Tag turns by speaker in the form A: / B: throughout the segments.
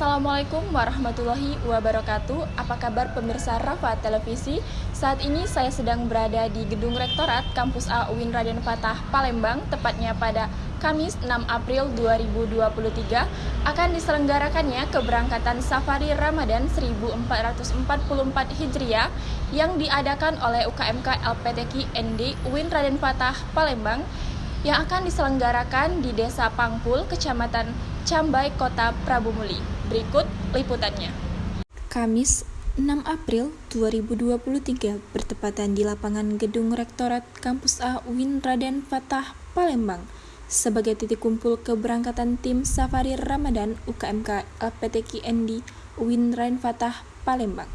A: Assalamualaikum warahmatullahi wabarakatuh. Apa kabar pemirsa Rafa Televisi? Saat ini saya sedang berada di Gedung Rektorat Kampus A UIN Raden Fatah, Palembang, tepatnya pada Kamis 6 April 2023 akan diselenggarakannya keberangkatan Safari Ramadan 1444 Hijriah yang diadakan oleh UKMK LPTK ND UIN Raden Fatah, Palembang yang akan diselenggarakan di Desa Pangpul, Kecamatan Cambai, Kota Prabu Muli. Berikut liputannya. Kamis 6 April 2023 bertepatan di lapangan Gedung Rektorat Kampus A UIN Raden Fatah, Palembang sebagai titik kumpul keberangkatan tim Safari Ramadan UKMK LPTK ND UIN Raden Fatah, Palembang.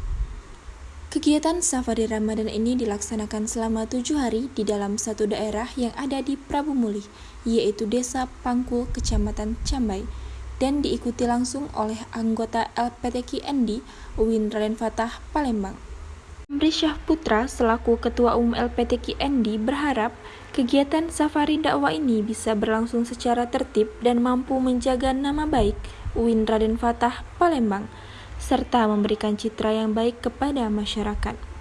A: Kegiatan safari Ramadan ini dilaksanakan selama tujuh hari di dalam satu daerah yang ada di Prabu Muli, yaitu Desa Pangkul, Kecamatan Cambai, dan diikuti langsung oleh anggota LPTK ND UIN Raden Fatah, Palembang. Amri Syah Putra selaku Ketua Umum LPTK ND berharap kegiatan safari dakwah ini bisa berlangsung secara tertib dan mampu menjaga nama baik UIN Raden Fatah, Palembang, serta memberikan citra yang baik kepada masyarakat.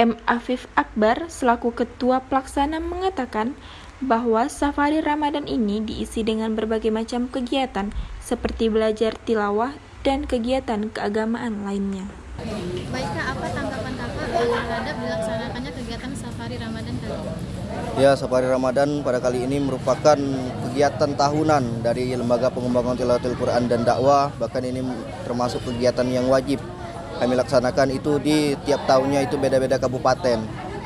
A: M. Afif Akbar selaku ketua pelaksana mengatakan bahwa safari Ramadan ini diisi dengan berbagai macam kegiatan seperti belajar tilawah dan kegiatan keagamaan lainnya.
B: Baik Kak, apa tanggapan Kakak terhadap dilaksanakannya kegiatan safari Ramadan kali ini?
C: Ya, Safari Ramadan pada kali ini merupakan kegiatan tahunan dari Lembaga Pengembangan Tilawatil Quran dan Dakwah. Bahkan ini termasuk kegiatan yang wajib kami laksanakan itu di tiap tahunnya itu beda-beda kabupaten.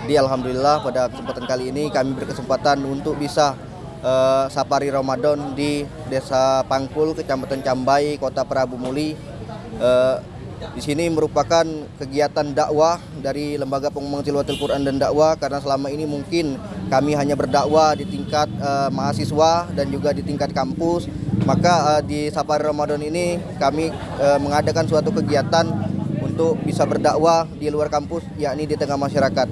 C: Di Alhamdulillah pada kesempatan kali ini kami berkesempatan untuk bisa uh, Safari Ramadan di Desa Pangkul, Kecamatan Cambai, Kota Prabu Muli. Uh, di sini merupakan kegiatan dakwah dari Lembaga Pengembangan Tilawatil Quran dan Dakwah karena selama ini mungkin kami hanya berdakwah di tingkat uh, mahasiswa dan juga di tingkat kampus. Maka uh, di Safari Ramadan ini kami uh, mengadakan suatu kegiatan untuk bisa berdakwah di luar kampus yakni di tengah masyarakat.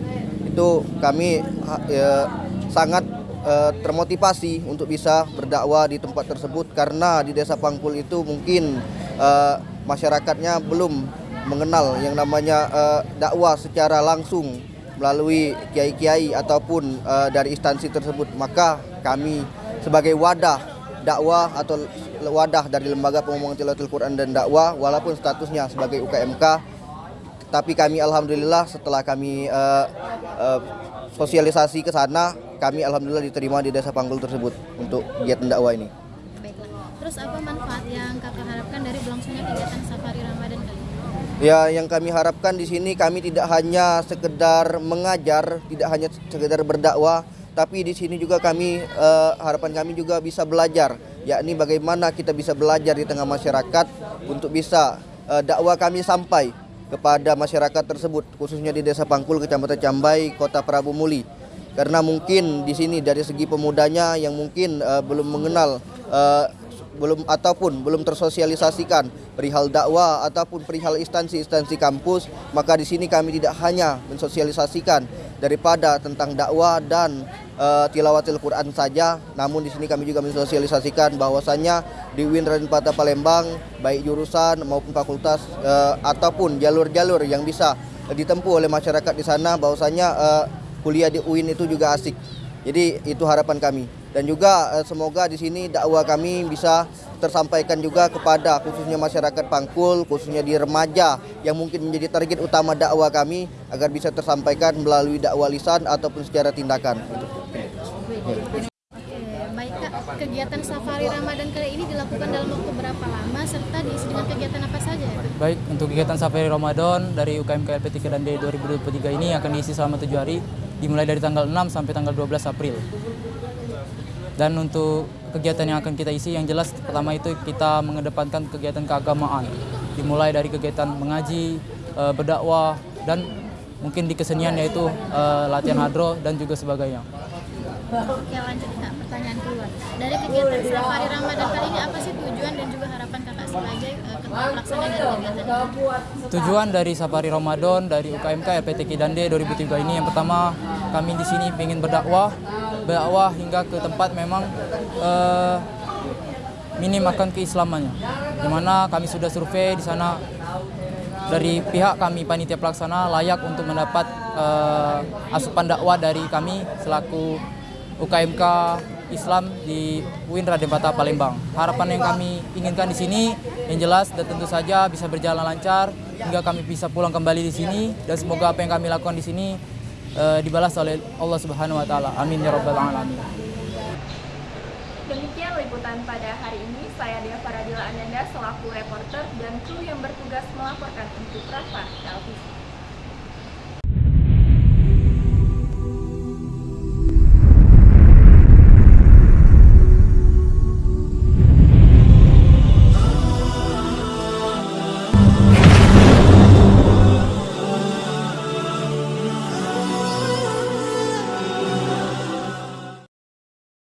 C: Itu kami uh, sangat uh, termotivasi untuk bisa berdakwah di tempat tersebut karena di Desa Pangkul itu mungkin uh, masyarakatnya belum mengenal yang namanya uh, dakwah secara langsung melalui kiai-kiai ataupun uh, dari instansi tersebut maka kami sebagai wadah dakwah atau wadah dari lembaga pengembangan tilawatil Quran dan dakwah walaupun statusnya sebagai UKMK tapi kami alhamdulillah setelah kami uh, uh, sosialisasi ke sana kami alhamdulillah diterima di desa Panggul tersebut untuk kegiatan dakwah ini.
B: Terus apa manfaat yang kakak harapkan dari berlangsungnya kegiatan safari Ramadan kali ini?
C: Ya, yang kami harapkan di sini kami tidak hanya sekedar mengajar, tidak hanya sekedar berdakwah, tapi di sini juga kami uh, harapan kami juga bisa belajar, yakni bagaimana kita bisa belajar di tengah masyarakat untuk bisa uh, dakwah kami sampai kepada masyarakat tersebut, khususnya di Desa Pangkul, Kecamatan Cambai, Kota Prabu Muli. Karena mungkin di sini dari segi pemudanya yang mungkin uh, belum mengenal uh, belum ataupun belum tersosialisasikan perihal dakwah ataupun perihal instansi-instansi kampus maka di sini kami tidak hanya mensosialisasikan daripada tentang dakwah dan uh, tilawatil Quran saja. Namun di sini kami juga mensosialisasikan bahwasannya di UIN Raden Patah Palembang baik jurusan maupun fakultas uh, ataupun jalur-jalur yang bisa ditempuh oleh masyarakat di sana bahwasanya uh, kuliah di UIN itu juga asik. Jadi itu harapan kami dan juga eh, semoga di sini dakwah kami bisa tersampaikan juga kepada khususnya masyarakat Pangkul, khususnya di remaja yang mungkin menjadi target utama dakwah kami agar bisa tersampaikan melalui dakwah lisan ataupun secara tindakan.
B: Oke, baik Kak, kegiatan safari Ramadan kali ini dilakukan dalam waktu berapa lama serta diisi dengan kegiatan apa saja ya?
D: Baik, untuk kegiatan safari Ramadan dari UKM KLP 3 dan D 2023 ini akan diisi selama tujuh hari dimulai dari tanggal 6 sampai tanggal 12 April. Dan untuk kegiatan yang akan kita isi yang jelas pertama itu kita mengedepankan kegiatan keagamaan. Dimulai dari kegiatan mengaji, e, berdakwah dan mungkin di kesenian yaitu e, latihan hadro dan juga sebagainya.
B: Oke lanjut kak, pertanyaan keluar. Dari kegiatan safari Ramadan kali ini apa sih tujuan dan juga harapan kakak
D: Tujuan dari safari Ramadan dari UKMK LPTK dan D 2003 ini yang pertama kami di sini ingin berdakwah berdakwah hingga ke tempat memang uh, minim akan keislamannya. Di mana kami sudah survei di sana dari pihak kami panitia pelaksana layak untuk mendapat uh, asupan dakwah dari kami selaku UKMK Islam di UIN Raden Patah Palembang. Harapan yang kami inginkan di sini yang jelas dan tentu saja bisa berjalan lancar hingga kami bisa pulang kembali di sini dan semoga apa yang kami lakukan di sini uh, dibalas oleh Allah Subhanahu wa taala. Amin ya rabbal alamin.
E: Demikian liputan pada hari ini. Saya Dea Faradila Ananda selaku reporter dan kru yang bertugas melaporkan untuk Rafa Televisi.